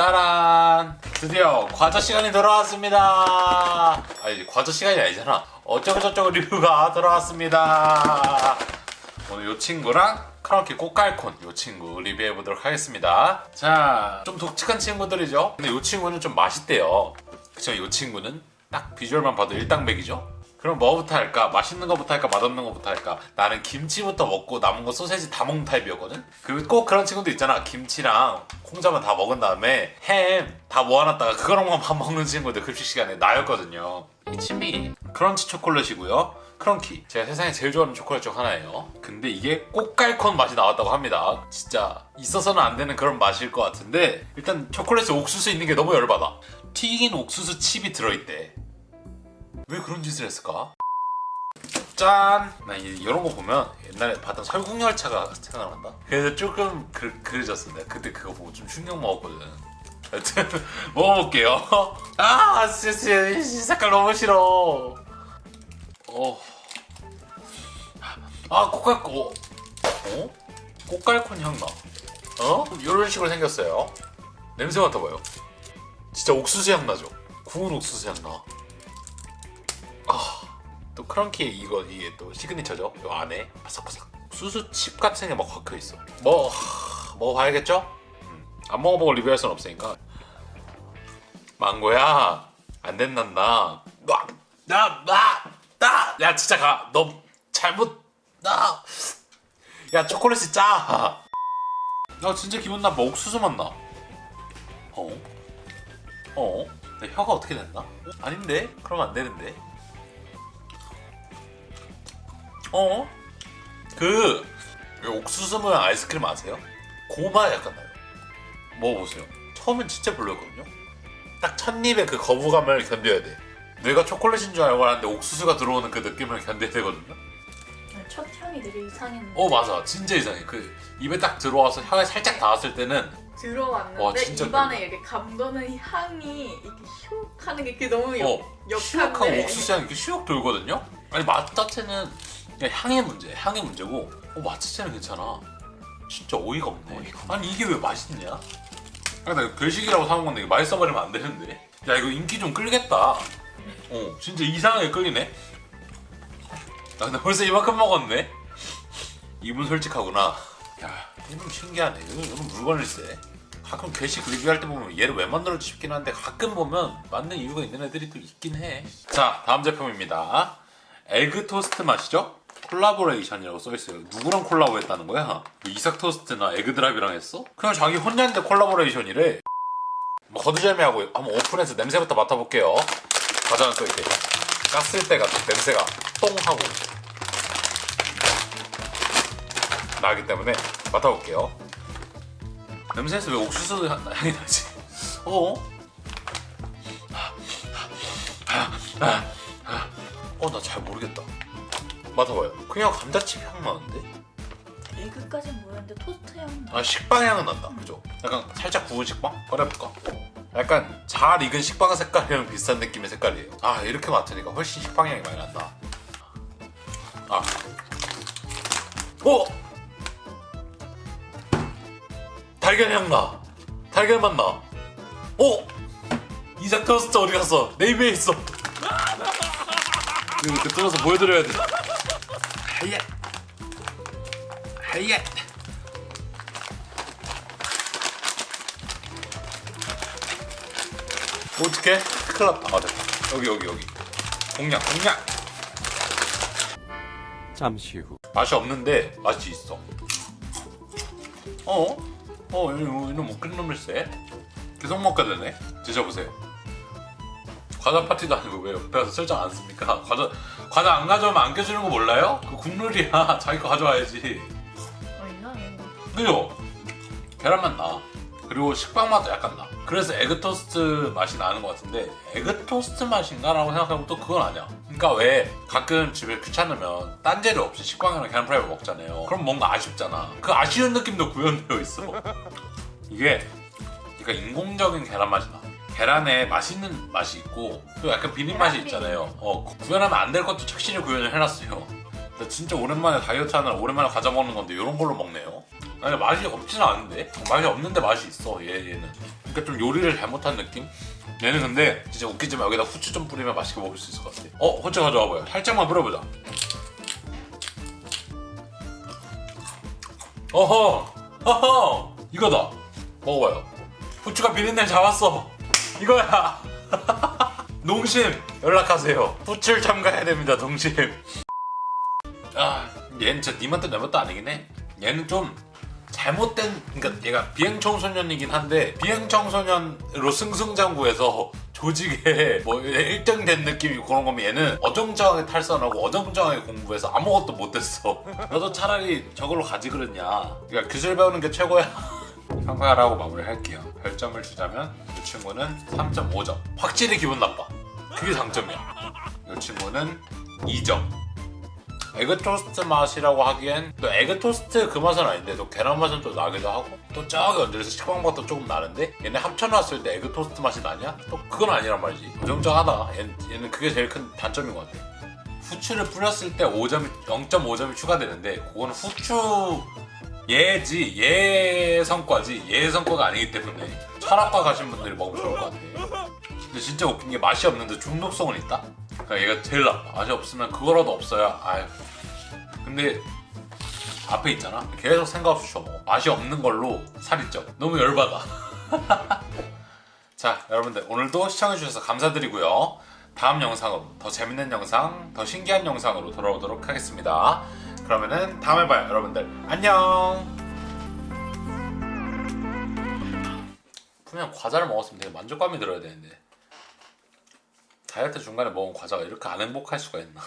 따란. 드디어 과자 시간이 돌아왔습니다. 아니 과자 시간이 아니잖아. 어쩌고저쩌고 리뷰가 돌아왔습니다. 오늘 요 친구랑 크런키 꽃갈콘 요 친구 리뷰해보도록 하겠습니다. 자 좀 독특한 친구들이죠? 근데 요 친구는 좀 맛있대요. 그쵸? 요 친구는 딱 비주얼만 봐도 일당백이죠 그럼 뭐부터 할까? 맛있는 거부터 할까? 맛없는 거부터 할까? 나는 김치부터 먹고 남은 거 소세지 다 먹는 타입이었거든? 그리고 꼭 그런 친구도 있잖아. 김치랑 콩자만 다 먹은 다음에 햄 다 모아놨다가 그거랑만 밥 먹는 친구들 급식 시간에 나였거든요. 이 친미 크런치 초콜릿이고요. 크런키 제가 세상에 제일 좋아하는 초콜릿 중 하나예요. 근데 이게 꽃갈콘 맛이 나왔다고 합니다. 진짜 있어서는 안 되는 그런 맛일 것 같은데 일단 초콜릿에 옥수수 있는 게 너무 열받아. 튀긴 옥수수 칩이 들어있대. 왜 그런 짓을 했을까? 짠! 나 이- 이런 거 보면 옛날에 봤던 설국열차가 생각난다. 그래서 조금 그, 그려졌어. 내가 그때 그거 보고 좀 충격 먹었거든. 하여튼 먹어볼게요. 아, 진짜 이 색깔 너무 싫어. 어. 아, 꽃갈콘. 어? 꽃갈콘 향 나. 어? 이런 식으로 생겼어요. 냄새 맡아봐요. 진짜 옥수수 향 나죠? 구운 옥수수 향 나. 또 크런키 이거 이게 또 시그니처죠. 요 안에 바삭바삭 수수칩 같은 게 막 박혀 있어. 뭐 하, 먹어봐야겠죠? 음, 안 먹어보고 리뷰할 순 없으니까. 망고야 안 된단다. 나나나야 진짜 가. 너 잘못 나. 야 초콜릿이 짜. 나 진짜 기분 나빠. 옥수수 맛 나. 어? 어? 내 혀가 어떻게 됐나? 아닌데? 그러면 안 되는데. 어? 그, 왜 옥수수 모양 아이스크림 아세요? 고마 약간 나요. 먹어보세요. 처음엔 진짜 별로였거든요? 딱 첫입에 그 거부감을 견뎌야 돼. 뇌가 초콜릿인 줄 알고 하는데 옥수수가 들어오는 그 느낌을 견뎌야 되거든요? 첫 향이 되게 이상했는데 어, 맞아. 진짜 이상해. 그, 입에 딱 들어와서 혀에 살짝 닿았을 때는, 들어왔는데 와, 입안에 별로. 이렇게 감도는 향이 이렇게 슉 하는 게 그게 너무 역, 어, 역한데 옥수수 향이 이렇게 슉 돌거든요? 아니, 맛 자체는 그냥 향의 문제, 향의 문제고, 어, 맛 자체는 괜찮아. 진짜 어이가 없네. 아니, 이게 왜 맛있냐? 아니, 나 이거 괴식이라고 사온 건데, 맛있어버리면 안 되는데. 야, 이거 인기 좀 끌겠다. 어, 진짜 이상하게 끌리네? 나 근데 벌써 이만큼 먹었네? 이분 솔직하구나. 야, 이분 신기하네. 이건 물건일세. 가끔 괴식 리뷰할 때 보면 얘를 왜 만들었지 싶긴 한데 가끔 보면 맞는 이유가 있는 애들이 또 있긴 해. 자, 다음 제품입니다. egg 토스트 맛이죠? 콜라보레이션이라고 써있어요. 누구랑 콜라보 했다는 거야? 이삭 토스트나 에그 드랍이랑 했어? 그냥 자기 혼자인데 콜라보레이션이래. 뭐 거두절미하고 한번 오픈해서 냄새부터 맡아볼게요. 과자는 또 이렇게 깠을 때가 냄새가 똥 하고 나기 때문에 맡아볼게요. 냄새에서 왜 옥수수 향- 향이 나지? 어? 어, 나 잘 모르겠다. 맡아봐요. 그냥 감자칩 향 나는데? 에그까진 모르는데 토스트 향 나. 아, 식빵 향은 난다. 그죠? 약간 살짝 구운 식빵? 꺼내볼까? 약간 잘 익은 식빵 색깔이랑 비슷한 느낌의 색깔이에요. 아, 이렇게 맡으니까 훨씬 식빵 향이 많이 난다. 아. 오! 달걀 향 나. 달걀 맛 나. 오! 이삭 토스트 어디 갔어? 내 입에 있어. 이거 이렇게 뜯어서 보여드려야 돼. 하얏. 하얏. 어떡해? 큰일 났다. 아, 됐다. 여기, 여기, 여기. 공략, 공략! 잠시 후 맛이 없는데 맛이 있어. 어? 어, 이놈 웃긴 놈일세. 계속 먹게 되네. 드셔보세요. 과자 파티도 아니고 왜 옆에 와서 설정 안 씁니까? 과자, 과자 안 가져오면 안 껴주는 거 몰라요? 그 국룰이야. 자기 거 가져와야지. 어 이상해 그죠? 계란 맛 나. 그리고 식빵 맛도 약간 나. 그래서 에그 토스트 맛이 나는 것 같은데 에그 토스트 맛인가? 라고 생각하면 또 그건 아니야. 그러니까 왜 가끔 집에 귀찮으면 딴 재료 없이 식빵이랑 계란 프라이를 먹잖아요. 그럼 뭔가 아쉽잖아. 그 아쉬운 느낌도 구현되어 있어. 이게 그러니까 인공적인 계란 맛이 나. 계란에 맛있는 맛이 있고 또 약간 비린 맛이 계란 있잖아요. 어, 구현하면 안 될 것도 착실히 구현을 해놨어요. 나 진짜 오랜만에 다이어트 하느라 오랜만에 과자 먹는 건데 이런 걸로 먹네요. 아니 맛이 없지는 않은데? 맛이 없는데 맛이 있어 얘 얘는. 그러니까 좀 요리를 잘못한 느낌? 얘는 근데 진짜 웃기지만 여기다 후추 좀 뿌리면 맛있게 먹을 수 있을 것 같아. 어? 후추 가져와 봐요. 살짝만 뿌려보자. 어허! 어허! 이거다. 먹어봐요. 후추가 비린내 잡았어 이거야. 농심 연락하세요. 후추를 첨가해야 됩니다 농심. 아 얘는 진짜 니만도 내 맛도 아니긴 해. 얘는 좀 잘못된 그러니까 얘가 비행청소년이긴 한데 비행청소년으로 승승장구해서 조직에 뭐 1등 된 느낌이 그런 거면 얘는 어정쩡하게 탈선하고 어정쩡하게 공부해서 아무것도 못했어. 너도 차라리 저걸로 가지 그랬냐. 그러니까 기술 배우는 게 최고야 평가라고 마무리할게요. 별점을 주자면 이 친구는 3.5점 확실히 기분 나빠. 그게 장점이야. 이 친구는 2점. 에그 토스트 맛이라고 하기엔 또 에그 토스트 그 맛은 아닌데 또 계란 맛은 또 나기도 하고 또 저기 언제에서 식빵맛도 조금 나는데 얘네 합쳐놨을 때 에그 토스트 맛이 나냐? 또 그건 아니란 말이지. 어정쩡하다. 얘는, 그게 제일 큰 단점인 것 같아. 후추를 뿌렸을 때 5점이 0.5점이 추가되는데 그거는 후추 예지 예 성과지 예 성과가 아니기 때문에 철학과 가신 분들이 먹으면 좋을 것 같아. 근데 진짜 웃긴 게 맛이 없는데 중독성은 있다? 그러니까 얘가 제일 나빠. 맛이 없으면 그거라도 없어야 아유. 근데 앞에 있잖아. 계속 생각 없이 쳐먹어. 맛이 없는 걸로 살이 쪄. 너무 열받아. 자 여러분들 오늘도 시청해주셔서 감사드리고요. 다음 영상으로 더 재밌는 영상 더 신기한 영상으로 돌아오도록 하겠습니다 그러면은 다음에 봐요 여러분들. 안녕! 분명 과자를 먹었으면 되게 만족감이 들어야 되는데. 다이어트 중간에 먹은 과자가 이렇게 안 행복할 수가 있나